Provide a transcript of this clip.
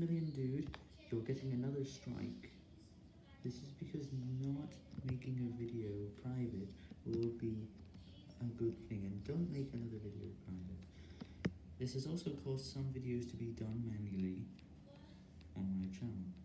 million dude, you're getting another strike. This is because not making a video private will be a good thing, and don't make another video private. This has also caused some videos to be done manually on my channel.